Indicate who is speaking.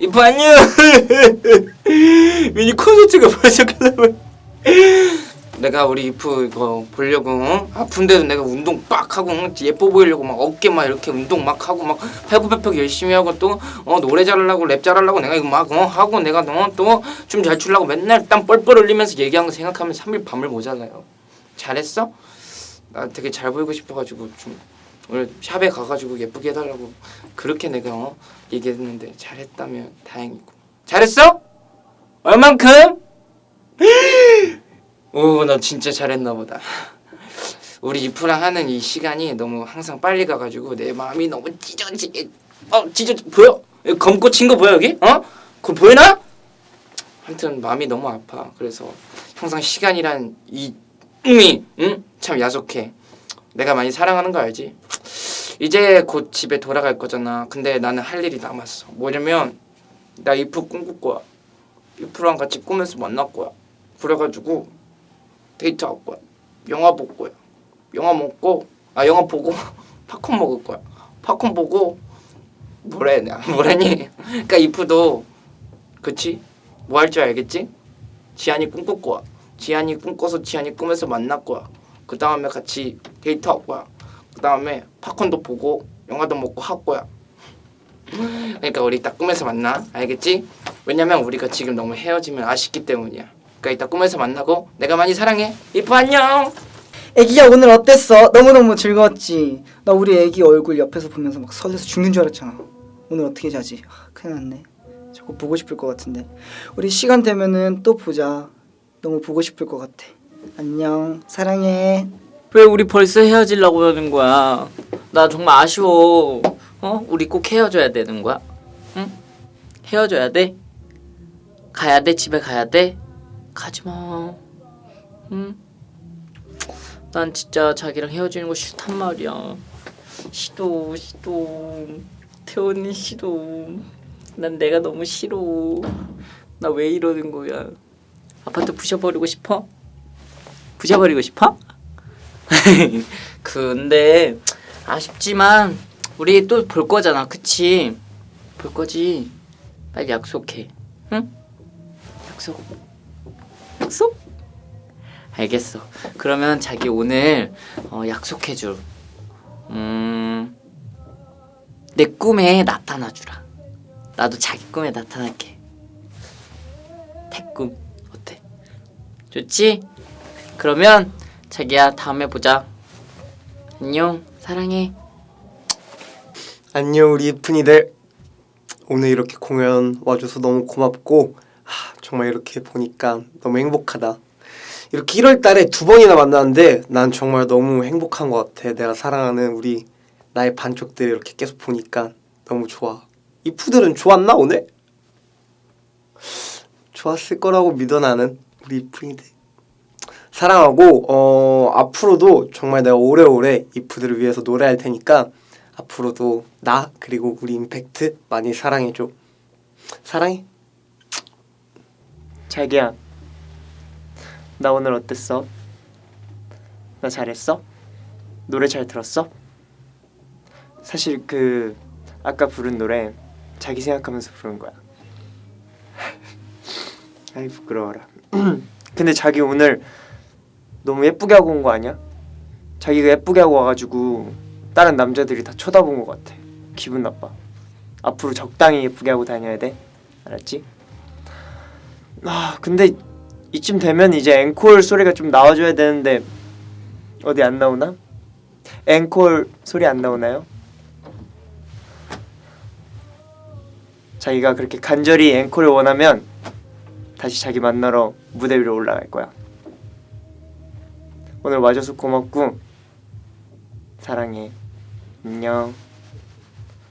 Speaker 1: 이프 안녕 미니 콘서트가 벌써 끝나면 내가 우리 이프 이거 보려고 어? 아픈데도 내가 운동 빡 하고 어? 예뻐 보이려고 막 어깨 막 이렇게 운동 막 하고 막 팔굽혀펴기 열심히 하고 또 어, 노래 잘하려고 랩 잘하려고 내가 이거 막 어, 하고 내가 어, 또춤 잘 추려고 맨날 땀 뻘뻘 흘리면서 얘기한 거 생각하면 3일 밤을 모자라요 잘했어? 나 되게 잘 보이고 싶어가지고 좀 오늘 샵에 가가지고 예쁘게 해달라고 그렇게 내가 어, 얘기했는데 잘했다면 다행이고 잘했어? 얼만큼? 오나 진짜 잘했나 보다 우리 이프랑 하는 이 시간이 너무 항상 빨리 가가지고 내 마음이 너무 찢어지게 어 찢어 보여? 검고 친 거 보여 여기? 어? 그거 보이나? 하여튼 마음이 너무 아파 그래서 항상 시간이란 이 음이 응? 참 야속해 내가 많이 사랑하는 거 알지? 이제 곧 집에 돌아갈 거잖아. 근데 나는 할 일이 남았어. 뭐냐면 나 이프 꿈꿀 거야. 이프랑 같이 꿈에서 만날 거야. 그래가지고 데이트할 거야. 영화 볼 거야. 영화 먹고 아 영화 보고 팝콘 먹을 거야. 팝콘 보고 뭐래 나 뭐래니? 그러니까 이프도 그치? 뭐 할 줄 알겠지? 지한이 꿈꿀 거야. 지한이 꿈꿔서 지한이 꿈에서 만날 거야. 그 다음에 같이 데이트할 거야 그 다음에 팝콘도 보고 영화도 먹고 할 거야. 그러니까 우리 이따 꿈에서 만나. 알겠지? 왜냐면 우리가 지금 너무 헤어지면 아쉽기 때문이야. 그러니까 이따 꿈에서 만나고 내가 많이 사랑해. 이프 안녕!
Speaker 2: 애기야 오늘 어땠어? 너무너무 즐거웠지? 나 우리 애기 얼굴 옆에서 보면서 막 설레서 죽는 줄 알았잖아. 오늘 어떻게 자지? 아, 큰일 났네. 자꾸 보고 싶을 것 같은데. 우리 시간 되면은 또 보자. 너무 보고 싶을 것 같아. 안녕. 사랑해
Speaker 3: 왜 우리 벌써 헤어지려고 하는 거야? 나 정말 아쉬워. 어? 우리 꼭 헤어져야 되는 거야? 응? 헤어져야 돼? 가야 돼? 집에 가야 돼? 가지 마. 응? 난 진짜 자기랑 헤어지는 거 싫단 말이야. 싫어, 싫어. 태원이 싫어. 난 내가 너무 싫어. 나 왜 이러는 거야? 아파트 부셔버리고 싶어? 부셔버리고 싶어? 근데 아쉽지만 우리 또 볼 거잖아 그치? 볼 거지 빨리 약속해 응? 약속 약속? 알겠어 그러면 자기 오늘 어, 약속해줄 음... 내 꿈에 나타나주라 나도 자기 꿈에 나타날게 태꿈 어때? 좋지? 그러면 자기야 다음에 보자. 안녕. 사랑해.
Speaker 4: 안녕 우리 이쁜이들. 오늘 이렇게 공연 와줘서 너무 고맙고 하, 정말 이렇게 보니까 너무 행복하다. 이렇게 1월 달에 두 번이나 만났는데 난 정말 너무 행복한 것 같아. 내가 사랑하는 우리 나의 반쪽들 이렇게 계속 보니까 너무 좋아. 이프들은 좋았나 오늘? 좋았을 거라고 믿어 나는. 우리 이쁜이들 사랑하고 어 앞으로도 정말 내가 오래오래 이프들을 위해서 노래할 테니까 앞으로도 나 그리고 우리 임팩트 많이 사랑해줘 사랑해
Speaker 5: 자기야 나 오늘 어땠어? 나 잘했어? 노래 잘 들었어? 사실 그 아까 부른 노래 자기 생각하면서 부른 거야 아이 부끄러워라 근데 자기 오늘 너무 예쁘게 하고 온 거 아니야? 자기가 예쁘게 하고 와가지고 다른 남자들이 다 쳐다본 것 같아 기분 나빠 앞으로 적당히 예쁘게 하고 다녀야 돼 알았지? 아 근데 이쯤 되면 이제 앵콜 소리가 좀 나와줘야 되는데 어디 안 나오나? 앵콜 소리 안 나오나요? 자기가 그렇게 간절히 앵콜을 원하면 다시 자기 만나러 무대 위로 올라갈 거야 오늘 와줘서 고맙고 사랑해. 안녕